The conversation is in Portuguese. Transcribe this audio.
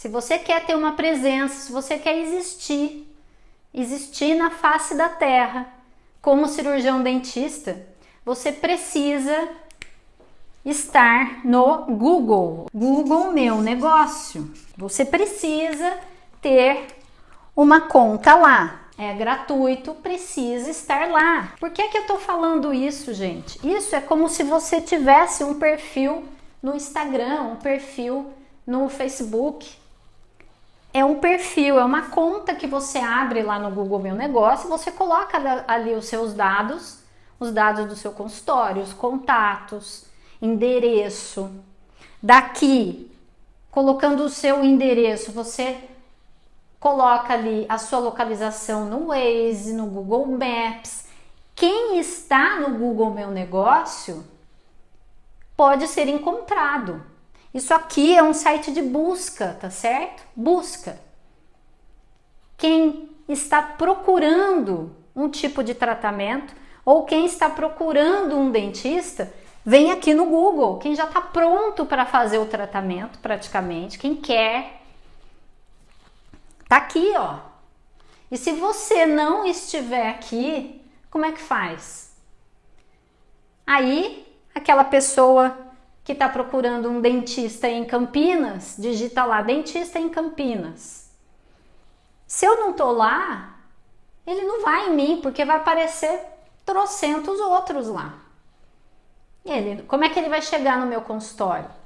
Se você quer ter uma presença, se você quer existir, existir na face da terra, como cirurgião dentista, você precisa estar no Google. Google Meu Negócio. Você precisa ter uma conta lá. É gratuito, precisa estar lá. Por que, que eu tô falando isso, gente? Isso é como se você tivesse um perfil no Instagram, um perfil no Facebook. É um perfil, é uma conta que você abre lá no Google Meu Negócio, você coloca ali os seus dados, os dados do seu consultório, os contatos, endereço. Daqui, colocando o seu endereço, você coloca ali a sua localização no Waze, no Google Maps. Quem está no Google Meu Negócio pode ser encontrado. Isso aqui é um site de busca, tá certo? Busca. Quem está procurando um tipo de tratamento ou quem está procurando um dentista, vem aqui no Google. Quem já está pronto para fazer o tratamento, praticamente, quem quer, tá aqui, ó. E se você não estiver aqui, como é que faz? Aí, aquela pessoa que está procurando um dentista em Campinas, digita lá dentista em Campinas. Se eu não tô lá, ele não vai em mim, porque vai aparecer trocentos outros lá. Ele, como é que ele vai chegar no meu consultório?